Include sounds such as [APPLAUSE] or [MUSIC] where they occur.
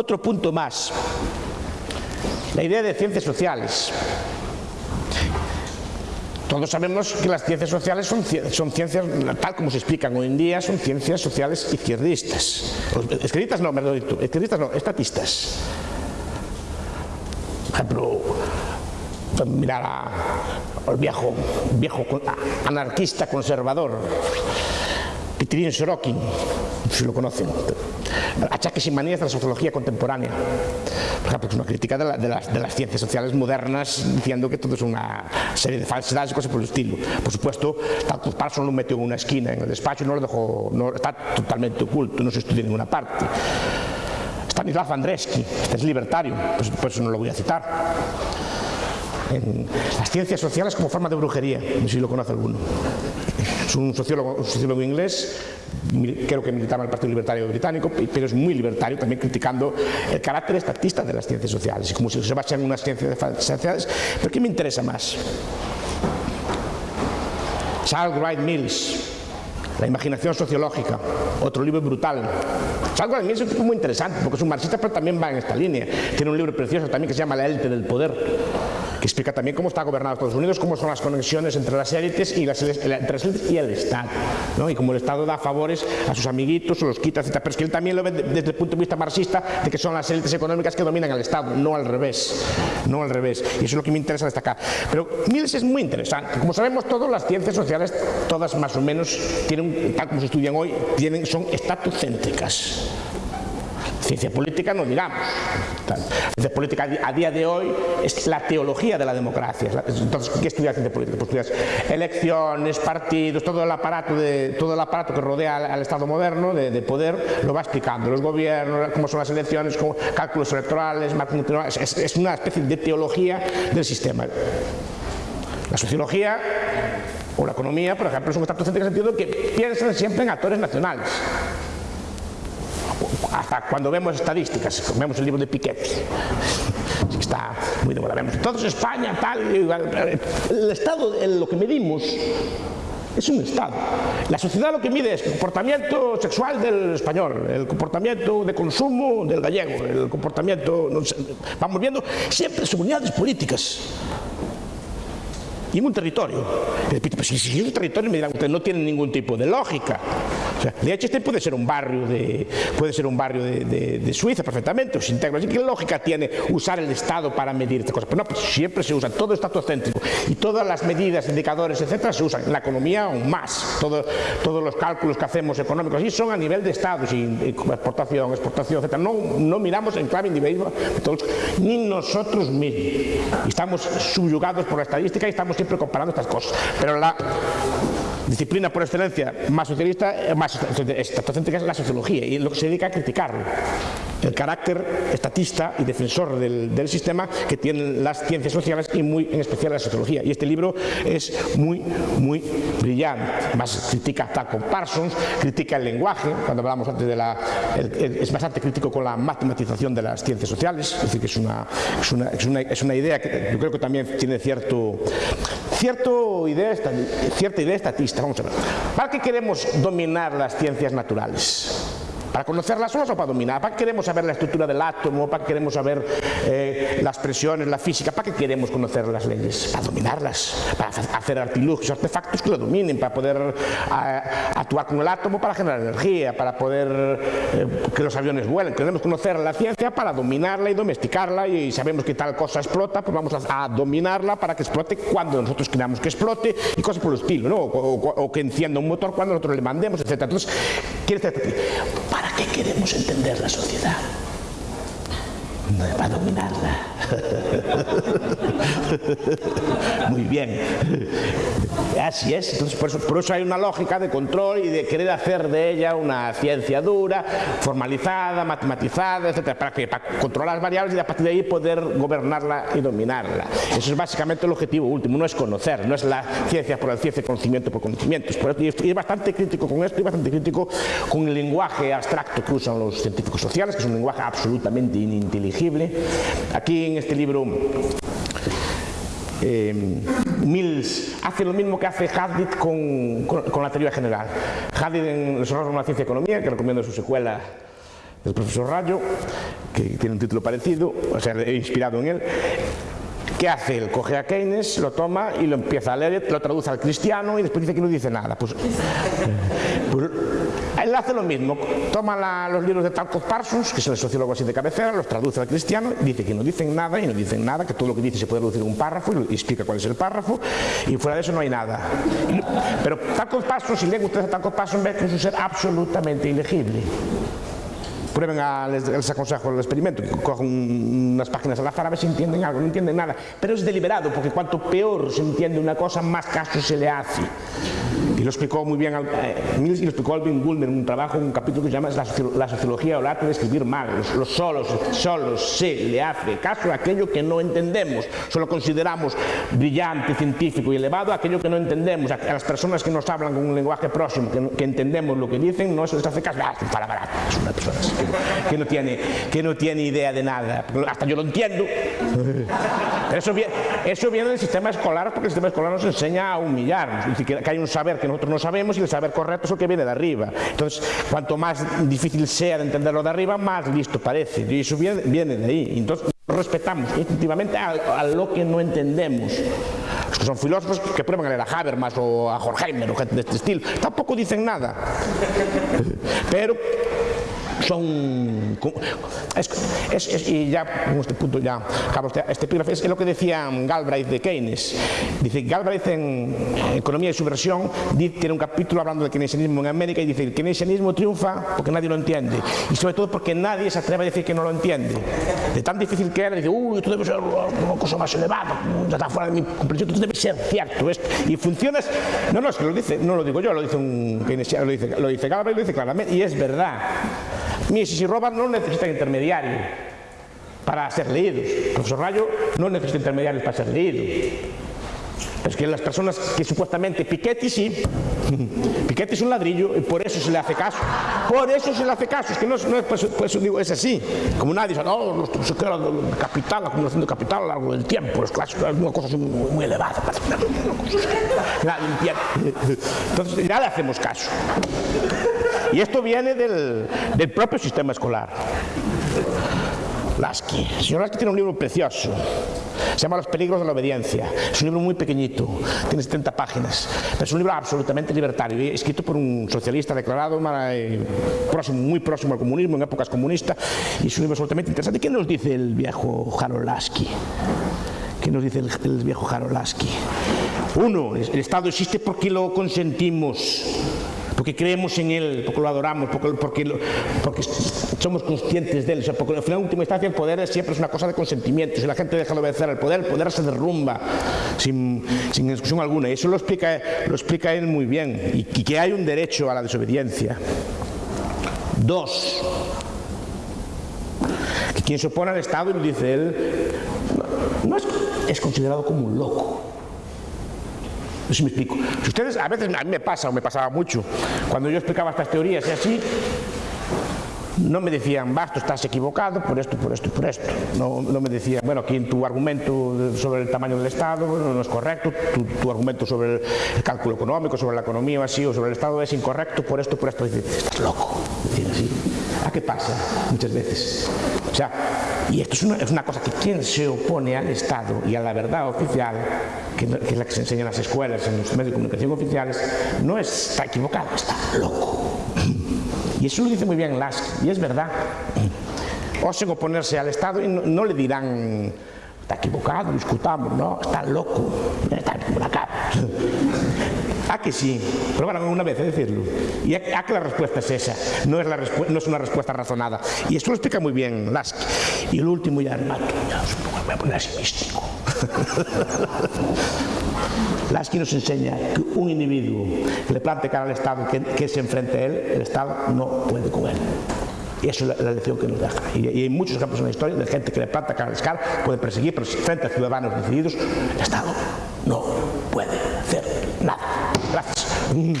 Otro punto más, la idea de ciencias sociales. Todos sabemos que las ciencias sociales son, ciencias, tal como se explican hoy en día, son ciencias sociales izquierdistas. Izquierdistas no, perdón, izquierdistas no, estatistas. Por ejemplo, mirar al viejo, viejo anarquista conservador, Pitirín Sorokin, si lo conocen, achaques y manías de la sociología contemporánea. Por ejemplo, es una crítica de, la, de, las, ciencias sociales modernas diciendo que todo es una serie de falsedades y cosas por el estilo. Por supuesto, Tatus Parson lo metió en una esquina en el despacho y no lo dejó, está totalmente oculto, no se estudia en ninguna parte. Stanislav Andreski, este es libertario, pues, por eso no lo voy a citar. Las ciencias sociales como forma de brujería, no sé si lo conoce alguno. Es un sociólogo, un sociólogo inglés, creo que militaba en el Partido Libertario Británico, pero es muy libertario, también criticando el carácter estatista de las ciencias sociales, y como si se basa en unas ciencias sociales. ¿Pero qué me interesa más? Charles Wright Mills, La imaginación sociológica, otro libro brutal. Charles Wright Mills es un tipo muy interesante, porque es un marxista, pero también va en esta línea. Tiene un libro precioso también que se llama La élite del poder que explica también cómo está gobernado Estados Unidos, cómo son las conexiones entre las élites y, las, entre las élites y el Estado, ¿no? y cómo el Estado da favores a sus amiguitos o los quita, etc. Pero es que él también lo ve desde el punto de vista marxista de que son las élites económicas que dominan al Estado, no al revés, no al revés. Y eso es lo que me interesa destacar. Pero Mills es muy interesante. Como sabemos todos, las ciencias sociales, todas más o menos, tienen, tal como se estudian hoy, tienen, son estatocéntricas. Ciencia política no digamos. Ciencia política a día de hoy es la teología de la democracia. Entonces, ¿qué estudia ciencia política? Pues estudias elecciones, partidos, todo el aparato, de, todo el aparato que rodea al, Estado moderno de, de, poder, lo va explicando. Los gobiernos, cómo son las elecciones, cómo, cálculos electorales, es, es una especie de teología del sistema. La sociología o la economía, por ejemplo, es un en el sentido que piensan siempre en actores nacionales hasta cuando vemos estadísticas, vemos el libro de Piketty, está muy de moda, vemos todos España, tal, el Estado, lo que medimos es un Estado. La sociedad lo que mide es el comportamiento sexual del español, el comportamiento de consumo del gallego, el comportamiento, no sé, vamos viendo siempre sobre unidades políticas y en un territorio. Pues si es un territorio, me dirán, usted no tiene ningún tipo de lógica. O sea, Liechtenstein puede ser un barrio de, Suiza perfectamente, o integra. Así, ¿Qué lógica tiene usar el Estado para medir estas cosas? Pero no, pues siempre se usa, todo estatocéntrico. Y todas las medidas, indicadores, etcétera, se usan. La economía aún más. Todo, todos los cálculos que hacemos económicos y son a nivel de Estado, sin exportación, exportación, etcétera. No, no miramos en clave individual, ni nosotros mismos. Estamos subyugados por la estadística y estamos siempre comparando estas cosas. Pero la disciplina por excelencia más socialista, más estatocéntrica es la sociología y lo que se dedica a criticarlo. El carácter estatista y defensor del, del, sistema que tienen las ciencias sociales y muy en especial la sociología. Y este libro es muy, muy brillante. Más critica a Taco Parsons, critica el lenguaje, cuando hablamos antes de la... El, es bastante crítico con la matematización de las ciencias sociales, es decir, que es una, es una, es una idea que yo creo que también tiene cierto, cierto idea, cierta idea estatista. Vamos a ver. ¿Para qué queremos dominar las ciencias naturales? ¿Para conocerlas solas o para dominar? ¿Para qué queremos saber la estructura del átomo? ¿Para qué queremos saber eh, las presiones, la física? ¿Para qué queremos conocer las leyes? Para dominarlas, para hacer artilugios, artefactos que lo dominen, para poder actuar con el átomo para generar energía, para poder eh, que los aviones vuelen. Queremos conocer la ciencia para dominarla y domesticarla y sabemos que tal cosa explota, pues vamos a, a dominarla para que explote cuando nosotros queramos que explote y cosas por el estilo, ¿no? O, o, o que encienda un motor cuando nosotros le mandemos, etc. Entonces, ¿quiere decir? ¿Para queremos entender la sociedad? No para dominarla. [LAUGHS] Muy bien. Así es. Entonces, por eso, por eso, hay una lógica de control y de querer hacer de ella una ciencia dura, formalizada, matematizada, etc. ¿Para qué? Para controlar las variables y a partir de ahí poder gobernarla y dominarla. Eso es básicamente el objetivo último. No es conocer, no es la ciencia por la ciencia, conocimiento por conocimientos. Por eso, y es bastante crítico con esto y bastante crítico con el lenguaje abstracto que usan los científicos sociales, que es un lenguaje absolutamente ininteligible. Aquí en este libro eh, Mills hace lo mismo que hace Haddad con, la teoría general. Haddad en Los de la ciencia y economía, que recomiendo su secuela del profesor Rayo, que tiene un título parecido, o sea, inspirado en él, ¿Qué hace él? Coge a Keynes, lo toma y lo empieza a leer, lo traduce al cristiano y después dice que no dice nada. Pues, pues él hace lo mismo, toma los libros de Talcott Parsons, que es el sociólogo así de cabecera, los traduce al cristiano, dice que no dicen nada y no dicen nada, que todo lo que dice se puede reducir en un párrafo y explica cuál es el párrafo y fuera de eso no hay nada. Pero Talcott Parsons, si leen ustedes a Talcott Parsons, ve que es un ser absolutamente ilegible prueben, a, les, les, aconsejo el experimento, cojan unas páginas al azar a ver si entienden algo, no entienden nada, pero es deliberado, porque cuanto peor se entiende una cosa, más caso se le hace. Y lo explicó muy bien eh, Mills y lo explicó Alvin Gould en un trabajo, un capítulo que se llama La, sociología o el arte de escribir mal. Los, solos, solo se le hace caso a aquello que no entendemos. Solo consideramos brillante, científico y elevado aquello que no entendemos. A, las personas que nos hablan con un lenguaje próximo, que, entendemos lo que dicen, no se les hace caso. Ah, es una persona que, no tiene, que no tiene idea de nada. Hasta yo lo entiendo. Pero eso viene, eso viene del sistema escolar, porque el sistema escolar nos enseña a humillarnos. que hay un saber que nosotros no sabemos y el saber correcto es el que viene de arriba. Entonces, cuanto más difícil sea de entenderlo de arriba, más listo parece. Y eso viene, de ahí. Entonces, respetamos instintivamente a, lo que no entendemos. Los que son filósofos que prueban a leer a Habermas o a Horkheimer o gente de este estilo, tampoco dicen nada. Pero son y ya en este punto ya acabo este, este epígrafe. Es lo que decía Galbraith de Keynes. Dice Galbraith en Economía y Subversión tiene un capítulo hablando del keynesianismo en América y dice el keynesianismo triunfa porque nadie lo entiende. Y sobre todo porque nadie se atreve a decir que no lo entiende. De tan difícil que era dice uy esto debe ser una cosa más elevada está fuera de mi comprensión esto debe ser cierto y funciona no no es que lo dice no lo digo yo lo dice un keynesiano lo dice, lo dice Galbraith lo dice claramente y es verdad Mises y Robert no necesitan intermediarios para ser leídos. El profesor Rayo no necesita intermediarios para ser leído. Es que las personas que supuestamente Piketty sí, Piketty es un ladrillo y por eso se le hace caso. Por eso se le hace caso, es que no, es, es, pues, pues, digo, es así. Como nadie dice, no, se queda el capital, la acumulación de capital a lo largo del tiempo, los clásicos, es una cosa muy, muy elevada. Entonces ya le hacemos caso. Y esto viene del, propio sistema escolar. Lasky. El señor Lasky tiene un libro precioso. Se llama Los peligros de la obediencia. Es un libro muy pequeñito, tiene 70 páginas. Pero es un libro absolutamente libertario, escrito por un socialista declarado próximo, muy próximo al comunismo, en épocas comunistas. Y es un libro absolutamente interesante. ¿Qué nos dice el viejo Harold Lasky? ¿Qué nos dice el, el viejo Harold Lasky? Uno, el Estado existe porque lo consentimos porque creemos en Él, porque lo adoramos, porque, porque, somos conscientes de Él. Porque al final, en última instancia, el poder siempre es una cosa de consentimiento. Si la gente deja de obedecer al poder, el poder se derrumba sin, sin discusión alguna. Y eso lo explica, lo explica Él muy bien. Y, que hay un derecho a la desobediencia. Dos, que quien se opone al Estado, y lo dice Él, no, es, es considerado como un loco. No sé si me explico. Si ustedes, a veces a mí me pasa, o me pasaba mucho, cuando yo explicaba estas teorías y así, no me decían, basta, estás equivocado por esto, por esto y por esto. No, no, me decían, bueno, aquí en tu argumento sobre el tamaño del Estado no, es correcto, tu, argumento sobre el, cálculo económico, sobre la economía o así, o sobre el Estado es incorrecto por esto, por esto. Y estás loco. Decir así. ¿A qué pasa muchas veces? O sea, y esto es una, cosa que quien se opone al Estado y a la verdad oficial que, es la que se enseña en las escuelas, en los medios de comunicación oficiales, no está equivocado, está loco. Y eso lo dice muy bien Lask, y es verdad. Osen oponerse al Estado y no, le dirán, está equivocado, discutamos, no, está loco, está en la cara. ¿A que sí? Probaron una vez a decirlo. ¿Y a, que la respuesta es esa? No es, una respuesta razonada. Y esto lo explica muy bien Lask. Y el último ya, mato, ya me voy a poner así místico. [LAUGHS] Lasky nos enseña que un individuo que le plante cara al Estado, que, se enfrente a él, el Estado no puede con él. Y eso es la, lección que nos deja. Y, hay muchos ejemplos en la historia de gente que le planta cara al puede perseguir, pero frente a ciudadanos decididos, el Estado no puede hacer nada. Gracias.